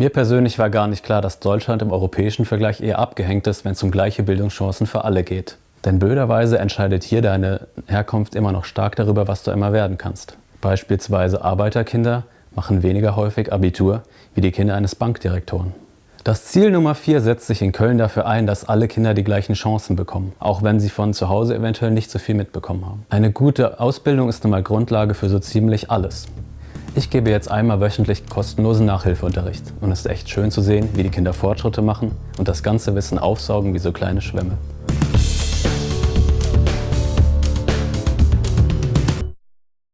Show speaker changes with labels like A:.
A: Mir persönlich war gar nicht klar, dass Deutschland im europäischen Vergleich eher abgehängt ist, wenn es um gleiche Bildungschancen für alle geht. Denn blöderweise entscheidet hier deine Herkunft immer noch stark darüber, was du einmal werden kannst. Beispielsweise Arbeiterkinder machen weniger häufig Abitur wie die Kinder eines Bankdirektoren. Das Ziel Nummer 4 setzt sich in Köln dafür ein, dass alle Kinder die gleichen Chancen bekommen, auch wenn sie von zu Hause eventuell nicht so viel mitbekommen haben. Eine gute Ausbildung ist nun mal Grundlage für so ziemlich alles. Ich gebe jetzt einmal wöchentlich kostenlosen Nachhilfeunterricht und es ist echt schön zu sehen, wie die Kinder Fortschritte machen und das ganze Wissen aufsaugen wie so kleine Schwämme.